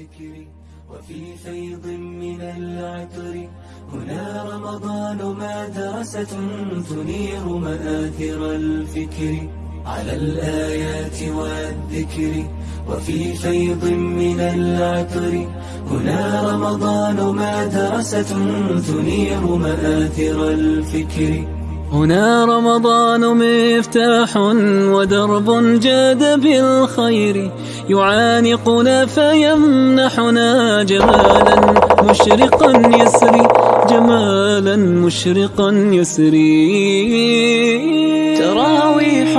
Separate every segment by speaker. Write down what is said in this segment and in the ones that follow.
Speaker 1: والذكر وفي فيض من العطر. هنا رمضان مدرسة تنير مآثر الفكر. على الآيات والذكر وفي فيض من العطر. هنا رمضان مدرسة تنير مآثر الفكر. هنا رمضان مفتاح ودرب جاد بالخير. يعانقنا فيمنحنا جمالا مشرقا يسري. جمالا مشرقا يسري
Speaker 2: تراويح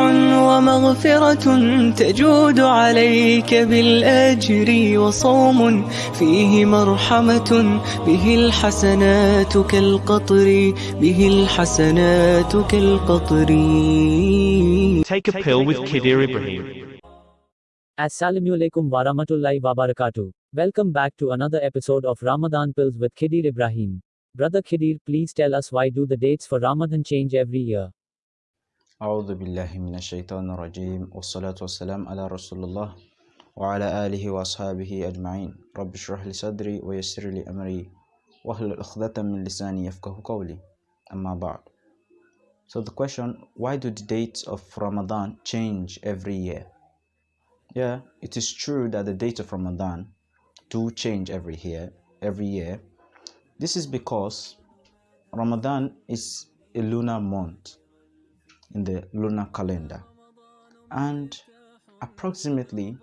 Speaker 2: ومغفرة تجود عليك بالأجر وصوم فيه مرحمة به الحسنات كالقطر به الحسنات كالقطر
Speaker 3: Take a pill with Kidir Ibrahim.
Speaker 4: Assalamu alaikum warahmatullahi wabarakatuh. Welcome back to another episode of Ramadan Pills with Khidir Ibrahim. Brother Khidir, please tell us why do the dates for Ramadan change every year?
Speaker 5: أعوذ بالله من الشيطان الرجيم والصلاة والسلام على رسول الله وعلى آله وأصحابه أجمعين رب اشرح لي صدري ويسر لي أمري واحلل عقدة من لساني يفقه قولي أما بعد So the question, why do the dates of Ramadan change every year? Yeah, it is true that the dates of Ramadan do change every year, every year. This is because Ramadan is a lunar month in the lunar calendar and approximately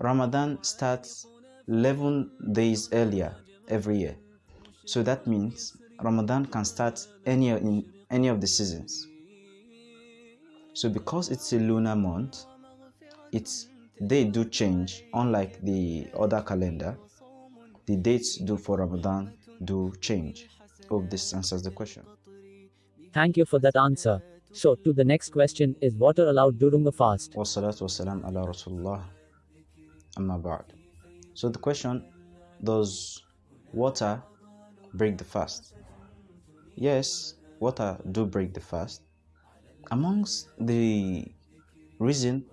Speaker 5: Ramadan starts 11 days earlier every year. So that means Ramadan can start any in any of the seasons. So because it's a lunar month, it's they do change unlike the other calendar. The dates do for Ramadan do change. Hope this answers the question.
Speaker 4: Thank you for that answer. So, to the next question is water allowed during a fast?
Speaker 5: Wassalatu wassalam ala Rasulullah amma ba'd. So the question, does water break the fast? Yes, water do break the fast. Amongst the reason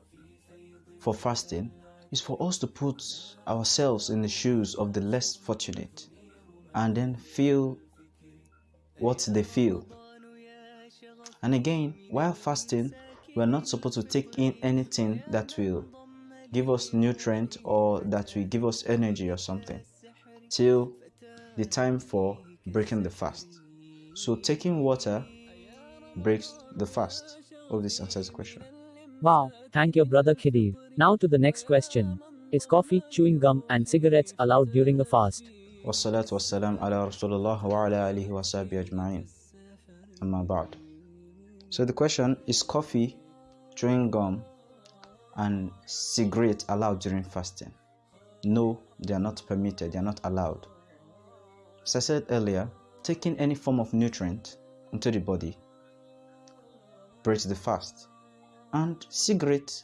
Speaker 5: for fasting is for us to put ourselves in the shoes of the less fortunate and then feel what they feel. And again, while fasting, we are not supposed to take in anything that will give us nutrient or that will give us energy or something till the time for breaking the fast. So taking water breaks the fast. Hope this answers the question.
Speaker 4: Wow, thank you, brother Khidir. Now to the next question. Is coffee, chewing gum, and cigarettes allowed during a fast?
Speaker 5: والصلاة والسلام على رسول الله وعلى آله وصحبه أجمعين أما بعد So the question is coffee, chewing gum and cigarette allowed during fasting? No, they are not permitted, they are not allowed. As I said earlier, taking any form of nutrient into the body breaks the fast. And cigarette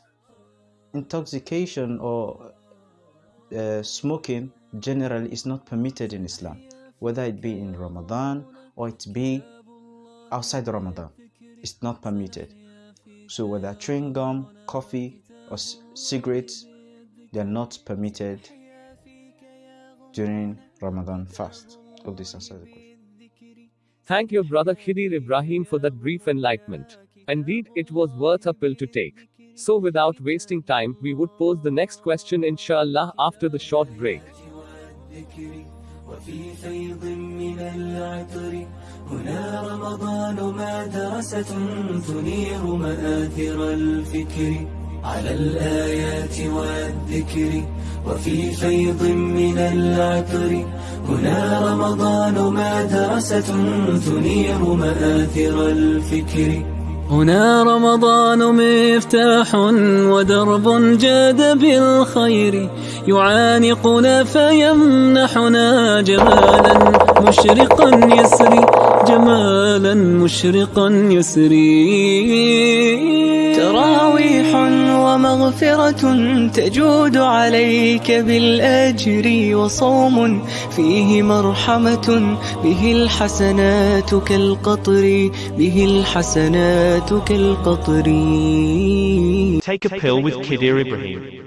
Speaker 5: intoxication or uh, smoking generally is not permitted in Islam, whether it be in Ramadan or it be outside Ramadan. It's not permitted. So whether chewing gum, coffee, or cigarettes, they are not permitted during Ramadan fast. Hope this answers the question.
Speaker 6: Thank you, Brother Khidir Ibrahim, for that brief enlightenment. Indeed, it was worth a pill to take. So, without wasting time, we would pose the next question, inshallah, after the short break.
Speaker 1: وفي فيض من العطر هنا رمضان مدرسة تنير مآثر الفكر على الآيات والذكر وفي فيض من العطر هنا رمضان مدرسة تنير مآثر الفكر هنا رمضان مفتاح ودرب جاد بالخير. يعانقنا فيمنحنا جمالا مشرقا يسري. جمالا مشرقا يسري
Speaker 2: تراويح ومغفرة تجود عليك بالأجر وصوم فيه مرحمة به الحسنات كالقطر به الحسنات كالقطر
Speaker 3: Take a pill with Kidir Ibrahim.